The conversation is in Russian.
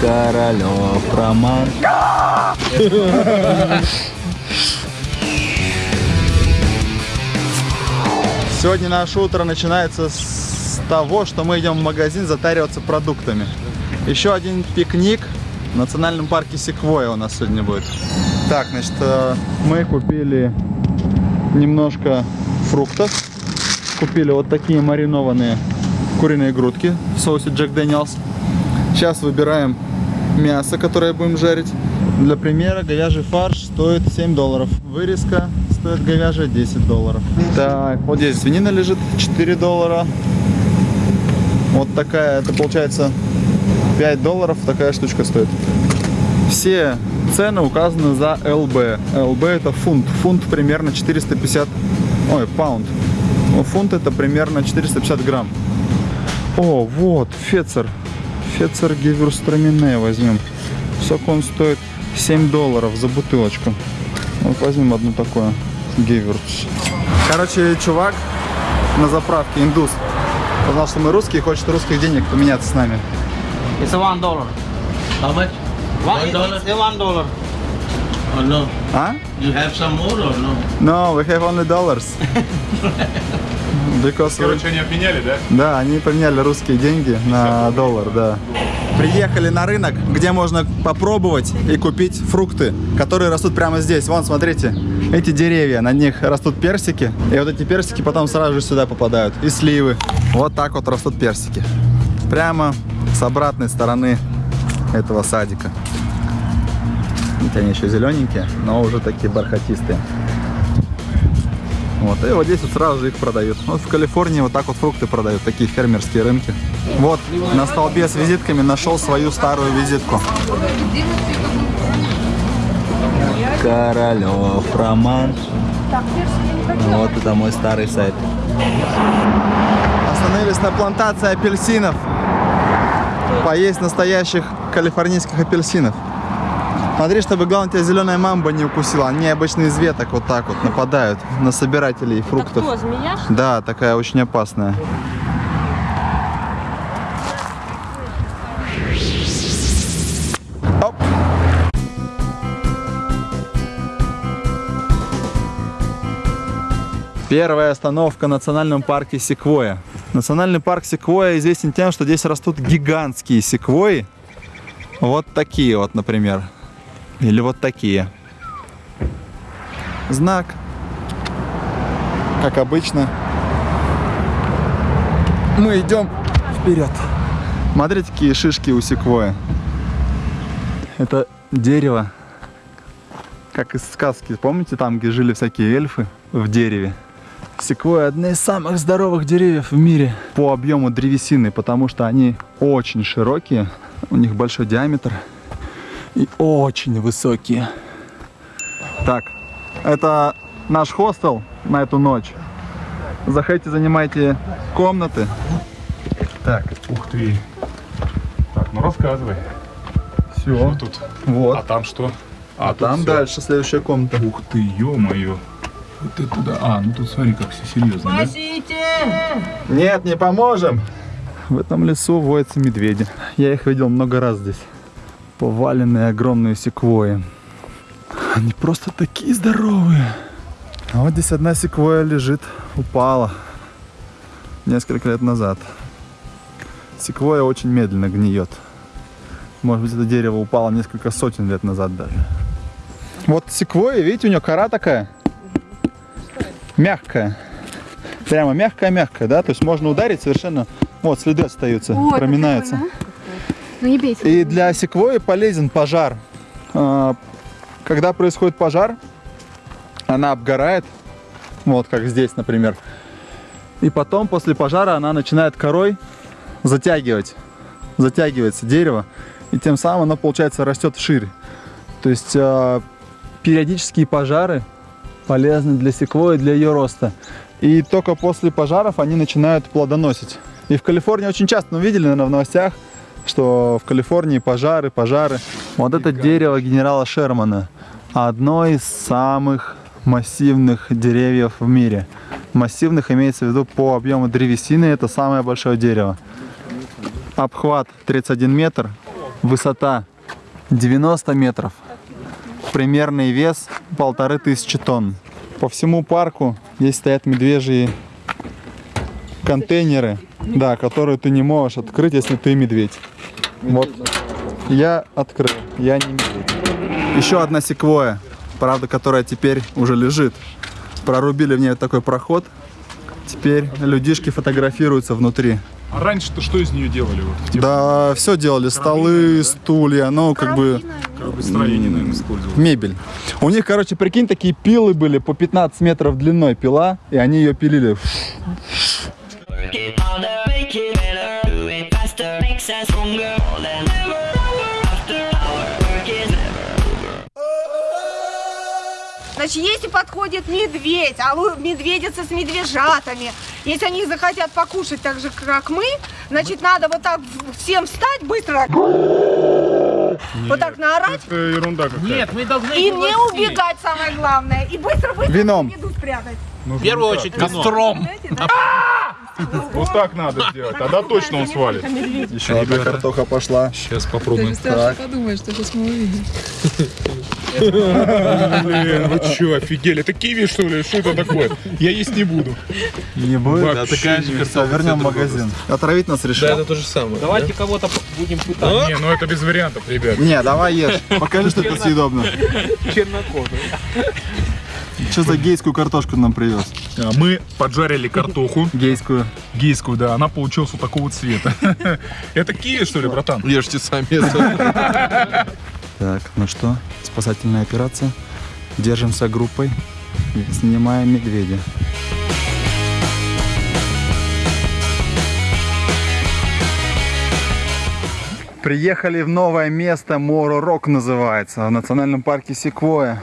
Королев Роман. Сегодня наше утро начинается с того, что мы идем в магазин затариваться продуктами. Еще один пикник в национальном парке Секвоя у нас сегодня будет. Так, значит, э, мы купили немножко фруктов. Купили вот такие маринованные куриные грудки в соусе Jack Daniel's. Сейчас выбираем мясо, которое будем жарить. Для примера, говяжий фарш стоит 7 долларов. Вырезка стоит говяжья 10 долларов. Так, вот здесь свинина лежит 4 доллара. Вот такая, это получается 5 долларов такая штучка стоит. Все цены указаны за LB. LB это фунт. Фунт примерно 450, ой, паунд. Ну, фунт это примерно 450 грамм. О, вот, Фецер. Фецер Гевюрстрамине возьмем. Сколько он стоит? 7 долларов за бутылочку. Вот возьмем одну такую. Гевюрц. Короче, чувак на заправке, индус, узнал, что мы русские, хочет русских денег поменяться с нами. It's a one dollar. How much? One, One dollar? It's one dollar. Oh no. А? You have some more or no? No, we have only dollars. Because Короче, они обменяли, да? Да, они поменяли русские деньги на доллар, да. Приехали на рынок, где можно попробовать и купить фрукты, которые растут прямо здесь. Вон, смотрите, эти деревья, на них растут персики, и вот эти персики потом сразу же сюда попадают, и сливы. Вот так вот растут персики. Прямо с обратной стороны этого садика. Видите, они еще зелененькие, но уже такие бархатистые. Вот, и вот здесь вот сразу же их продают. Вот в Калифорнии вот так вот фрукты продают, такие фермерские рынки. Вот, на столбе с визитками нашел свою старую визитку. Королев Роман. Вот это мой старый сайт. Остановились на плантации апельсинов. Поесть настоящих калифорнийских апельсинов. Смотри, чтобы, главное, тебя зеленая мамба не укусила. Они обычно из веток вот так вот нападают на собирателей фруктов. Кто, змея? Да, такая очень опасная. Оп. Первая остановка в национальном парке Секвоя. Национальный парк Секвоя известен тем, что здесь растут гигантские секвои. Вот такие вот, например. Или вот такие. Знак как обычно, мы идем вперед. Смотрите, какие шишки у секвоя. Это дерево, как из сказки. Помните, там, где жили всякие эльфы в дереве? Секвоя одна из самых здоровых деревьев в мире по объему древесины, потому что они очень широкие, у них большой диаметр и очень высокие. Так, это наш хостел на эту ночь. Заходите, занимайте комнаты. Так, ух ты. Так, ну рассказывай. Все. Что тут? Вот. А там что? А, тут там всё. дальше следующая комната. Ух ты, ё-моё. Вот это да. А, ну тут смотри, как все серьезно, да? Спасите! Нет, не поможем. В этом лесу водятся медведи. Я их видел много раз здесь. Поваленные огромные секвои. Они просто такие здоровые. А вот здесь одна секвоя лежит, упала несколько лет назад. Секвоя очень медленно гниет. Может быть, это дерево упало несколько сотен лет назад даже. Вот секвоя, видите, у нее кора такая мягкая. Прямо мягкая-мягкая, да? То есть можно ударить совершенно... Вот, следы остаются, Ой, проминаются. прикольно, Ну не бейте. И для секвои полезен пожар. А, Когда происходит пожар, она обгорает, вот как здесь, например. И потом, после пожара, она начинает корой затягивать. Затягивается дерево. И тем самым оно, получается, растет вширь. То есть а, периодические пожары полезны для секвои, для ее роста. И только после пожаров они начинают плодоносить. И в Калифорнии очень часто, ну, видели, наверное, в новостях, что в Калифорнии пожары, пожары. Вот это дерево генерала Шермана. Одно из самых массивных деревьев в мире. Массивных имеется в виду по объему древесины, это самое большое дерево. Обхват 31 метр, Высота 90 метров. Примерный вес полторы тысячи тонн. По всему парку здесь стоят медвежьи контейнеры, да, которые ты не можешь открыть, если ты медведь. Вот. Я открыл, я не медведь. Еще одна секвоя, правда, которая теперь уже лежит. Прорубили в ней такой проход. Теперь людишки фотографируются внутри. А раньше-то что из нее делали? Вот, те Да, все делали, столы, стулья, ну, как бы как бы строение, наверное, использовали. мебель. У них, короче, прикинь, такие пилы были по 15 метров длиной пила, и они ее пилили. Stronger more than ever. After our work is never. Значит, если подходит медведь, а лу- медведица с медвежатами, если они захотят покушать так же, как мы, значит, надо вот так всем встать быстро, вот так наорать, Это ерунда какая-то. Нет, мы должны и не убегать, самое главное, и быстро-быстро Вином. еду спрятать. Нужно В первую очередь костром. Знаете, да? Вот так надо сделать, тогда точно он свалит. Еще одна картоха пошла. Сейчас попробуем. страшно подумать, что сейчас мы увидим. Блин, вы что, офигели? Это киви, что ли? Что это такое? Я есть не буду. Не будет? Вообще не Все, вернем в магазин. Отравить нас решил? то же самое. Давайте кого-то будем пытать. Не, ну это без вариантов, ребят. Не, давай ешь. Покажи, что это съедобно. Чернокожий. Что за гейскую картошку нам привез? А, Мы поджарили картоху, Гейскую. гейскую, да, она получилась вот такого цвета. Это киви, что ли, братан? Ешьте сами. Так, ну что, спасательная операция. Держимся группой, снимаем медведя. Приехали в новое место, Моро Рок называется, в национальном парке Секвоя.